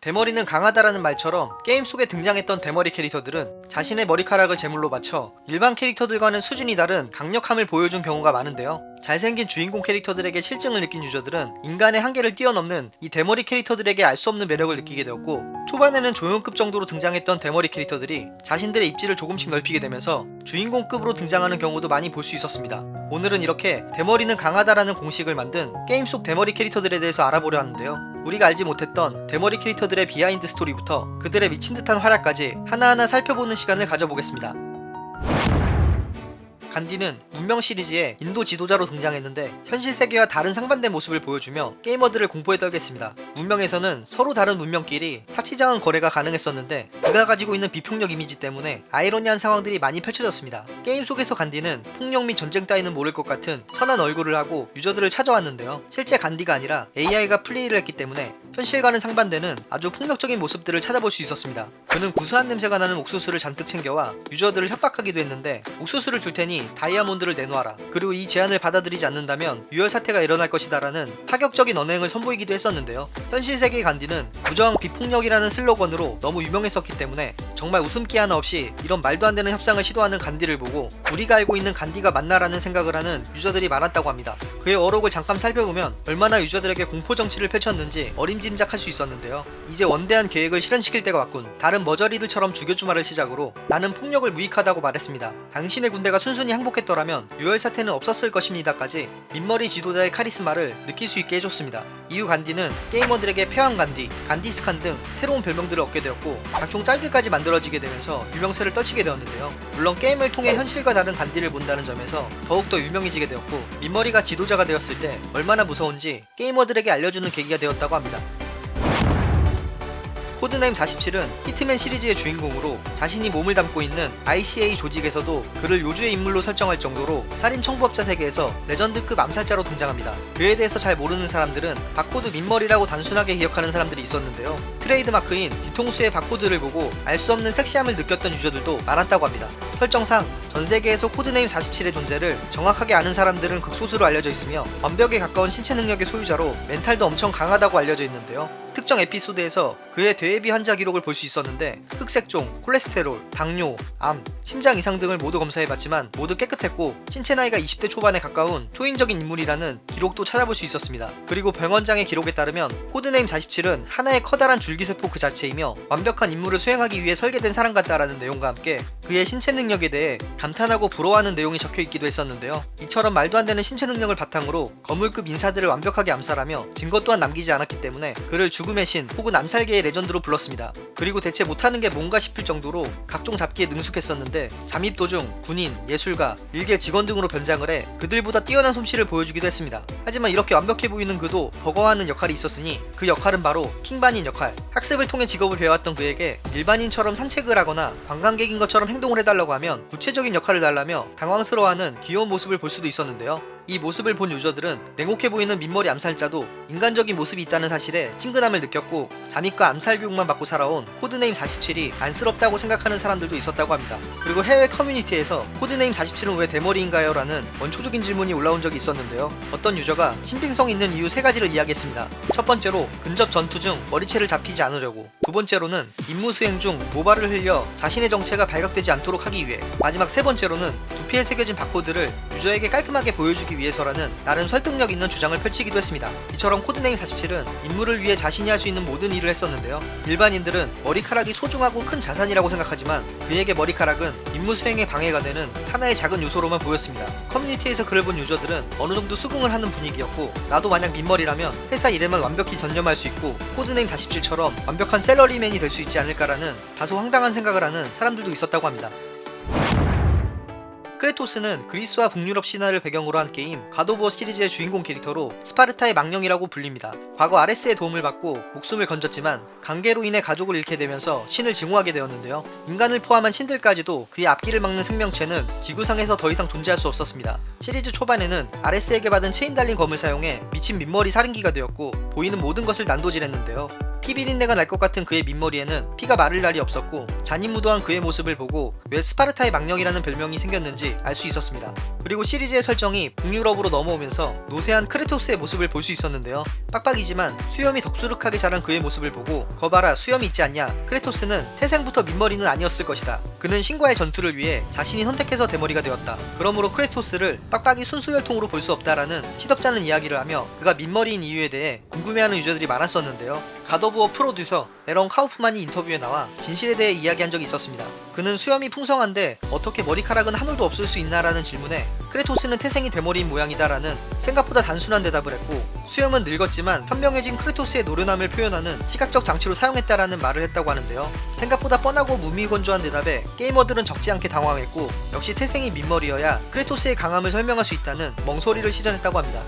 대머리는 강하다라는 말처럼 게임 속에 등장했던 대머리 캐릭터들은 자신의 머리카락을 제물로 바쳐 일반 캐릭터들과는 수준이 다른 강력함을 보여준 경우가 많은데요. 잘생긴 주인공 캐릭터들에게 실증을 느낀 유저들은 인간의 한계를 뛰어넘는 이 대머리 캐릭터들에게 알 수 없는 매력을 느끼게 되었고 초반에는 조연급 정도로 등장했던 대머리 캐릭터들이 자신들의 입지를 조금씩 넓히게 되면서 주인공급으로 등장하는 경우도 많이 볼 수 있었습니다. 오늘은 이렇게 대머리는 강하다라는 공식을 만든 게임 속 대머리 캐릭터들에 대해서 알아보려 하는데요. 우리가 알지 못했던 대머리 캐릭터들의 비하인드 스토리부터 그들의 미친 듯한 활약까지 하나하나 살펴보는 시간을 가져보겠습니다. 간디는 문명 시리즈의 인도 지도자로 등장했는데 현실 세계와 다른 상반된 모습을 보여주며 게이머들을 공포에 떨게 했습니다. 문명에서는 서로 다른 문명끼리 사치자원 거래가 가능했었는데 그가 가지고 있는 비폭력 이미지 때문에 아이러니한 상황들이 많이 펼쳐졌습니다. 게임 속에서 간디는 폭력 및 전쟁 따위는 모를 것 같은 선한 얼굴을 하고 유저들을 찾아왔는데요. 실제 간디가 아니라 AI가 플레이를 했기 때문에 현실과는 상반되는 아주 폭력적인 모습들을 찾아볼 수 있었습니다. 그는 구수한 냄새가 나는 옥수수를 잔뜩 챙겨와 유저들을 협박하기도 했는데 옥수수를 줄 테니 다이아몬드를 내놓아라. 그리고 이 제안을 받아들이지 않는다면 유혈 사태가 일어날 것이다 라는 파격적인 언행을 선보이기도 했었는데요. 현실 세계 간디는 부정 비폭력이라는 슬로건으로 너무 유명했었기 때문에 정말 웃음기 하나 없이 이런 말도 안 되는 협상을 시도하는 간디를 보고 우리가 알고 있는 간디가 맞나라는 생각을 하는 유저들이 많았다고 합니다. 그의 어록을 잠깐 살펴보면 얼마나 유저들에게 공포 정치를 펼쳤는지 어림짐작할 수 있었는데요. 이제 원대한 계획을 실현시킬 때가 왔군. 다른 머저리들처럼 죽여주마를 시작으로 나는 폭력을 무익하다고 말했습니다. 당신의 군대가 순순히 항복했더라면 유혈 사태는 없었을 것입니다까지 민머리 지도자의 카리스마를 느낄 수 있게 해줬습니다. 이후 간디는 게이머들에게 패왕 간디, 간디스칸 등 새로운 별명들을 얻게 되었고 각종 짤들까지 만들어지게 되면서 유명세를 떨치게 되었는데요. 물론 게임을 통해 현실과 다른 간디를 본다는 점에서 더욱더 유명해지게 되었고 민머리가 지도자가 되었을 때 얼마나 무서운지 게이머들에게 알려주는 계기가 되었다고 합니다. 코드네임 47은 히트맨 시리즈의 주인공으로 자신이 몸을 담고 있는 ICA 조직에서도 그를 요주의 인물로 설정할 정도로 살인 청부업자 세계에서 레전드급 암살자로 등장합니다. 그에 대해서 잘 모르는 사람들은 바코드 민머리라고 단순하게 기억하는 사람들이 있었는데요. 트레이드마크인 뒤통수의 바코드를 보고 알 수 없는 섹시함을 느꼈던 유저들도 많았다고 합니다. 설정상 전 세계에서 코드네임 47의 존재를 정확하게 아는 사람들은 극소수로 알려져 있으며 완벽에 가까운 신체 능력의 소유자로 멘탈도 엄청 강하다고 알려져 있는데요. 특정 에피소드에서 그의 대외비 환자 기록을 볼 수 있었는데 흑색종, 콜레스테롤, 당뇨, 암, 심장 이상 등을 모두 검사해봤지만 모두 깨끗했고 신체 나이가 20대 초반에 가까운 초인적인 인물이라는 기록도 찾아볼 수 있었습니다. 그리고 병원장의 기록에 따르면 코드네임 47은 하나의 커다란 줄기세포 그 자체이며 완벽한 임무를 수행하기 위해 설계된 사람 같다라는 내용과 함께 그의 신체 능력에 대해 감탄하고 부러워하는 내용이 적혀 있기도 했었는데요. 이처럼 말도 안 되는 신체 능력을 바탕으로 거물급 인사들을 완벽하게 암살하며 증거 또한 남기지 않았기 때문에 그를 죽음의 신 혹은 암살계의 레전드로 불렀습니다. 그리고 대체 못하는 게 뭔가 싶을 정도로 각종 잡기에 능숙했었는데 잠입 도중 군인, 예술가, 일개 직원 등으로 변장을 해 그들보다 뛰어난 솜씨를 보여주기도 했습니다. 하지만 이렇게 완벽해 보이는 그도 버거워하는 역할이 있었으니 그 역할은 바로 킹반인 역할. 학습을 통해 직업을 배웠던 그에게 일반인처럼 산책을 하거나 관광객인 것처럼 행동을 해달라고 하면 구체적인 역할을 달라며 당황스러워하는 귀여운 모습을 볼 수도 있었는데요. 이 모습을 본 유저들은 냉혹해 보이는 민머리 암살자도 인간적인 모습이 있다는 사실에 친근함을 느꼈고 잠입과 암살 교육만 받고 살아온 코드네임 47이 안쓰럽다고 생각하는 사람들도 있었다고 합니다. 그리고 해외 커뮤니티에서 코드네임 47은 왜 대머리인가요? 라는 원초적인 질문이 올라온 적이 있었는데요. 어떤 유저가 신빙성 있는 이유 세 가지를 이야기했습니다. 첫 번째로 근접 전투 중 머리채를 잡히지 않으려고 두 번째로는 임무 수행 중 모발을 흘려 자신의 정체가 발각되지 않도록 하기 위해 마지막 세 번째로는 두피에 새겨진 바코드를 유저에게 깔끔하게 보여주기 위해서라는 나름 설득력 있는 주장을 펼치기도 했습니다. 이처럼 코드네임 47은 임무를 위해 자신이 할 수 있는 모든 일을 했었는데요. 일반인들은 머리카락이 소중하고 큰 자산이라고 생각하지만 그에게 머리카락은 임무 수행에 방해가 되는 하나의 작은 요소로만 보였습니다. 커뮤니티에서 글을 본 유저들은 어느 정도 수긍을 하는 분위기였고 나도 만약 민머리라면 회사 일에만 완벽히 전념할 수 있고 코드네임 47처럼 완벽한 샐러리맨이 될 수 있지 않을까라는 다소 황당한 생각을 하는 사람들도 있었다고 합니다. 크레토스는 그리스와 북유럽 신화를 배경으로 한 게임 갓 오브 워 시리즈의 주인공 캐릭터로 스파르타의 망령이라고 불립니다. 과거 아레스의 도움을 받고 목숨을 건졌지만 간계로 인해 가족을 잃게 되면서 신을 증오하게 되었는데요. 인간을 포함한 신들까지도 그의 앞길을 막는 생명체는 지구상에서 더 이상 존재할 수 없었습니다. 시리즈 초반에는 아레스에게 받은 체인 달린 검을 사용해 미친 민머리 살인귀가 되었고 보이는 모든 것을 난도질했는데요. 피 비린내가 날 것 같은 그의 민머리에는 피가 마를 날이 없었고 잔인무도한 그의 모습을 보고 왜 스파르타의 망령이라는 별명이 생겼는지 알 수 있었습니다. 그리고 시리즈의 설정이 북유럽으로 넘어오면서 노쇠한 크레토스의 모습을 볼 수 있었는데요. 빡빡이지만 수염이 덥수룩하게 자란 그의 모습을 보고 거봐라 수염이 있지 않냐 크레토스는 태생부터 민머리는 아니었을 것이다. 그는 신과의 전투를 위해 자신이 선택해서 대머리가 되었다. 그러므로 크레토스를 빡빡이 순수 혈통으로 볼 수 없다라는 시덥잖은 이야기를 하며 그가 민머리인 이유에 대해 궁금해하는 유저들이 많았었는데요. 갓 오브 워 프로듀서 에런 카우프만이 인터뷰에 나와 진실에 대해 이야기한 적이 있었습니다. 그는 수염이 풍성한데 어떻게 머리카락은 한 올도 없을 수 있나라는 질문에 크레토스는 태생이 대머리인 모양이다라는 생각보다 단순한 대답을 했고 수염은 늙었지만 현명해진 크레토스의 노련함을 표현하는 시각적 장치로 사용했다라는 말을 했다고 하는데요. 생각보다 뻔하고 무미건조한 대답에 게이머들은 적지 않게 당황했고 역시 태생이 민머리여야 크레토스의 강함을 설명할 수 있다는 멍소리를 시전했다고 합니다.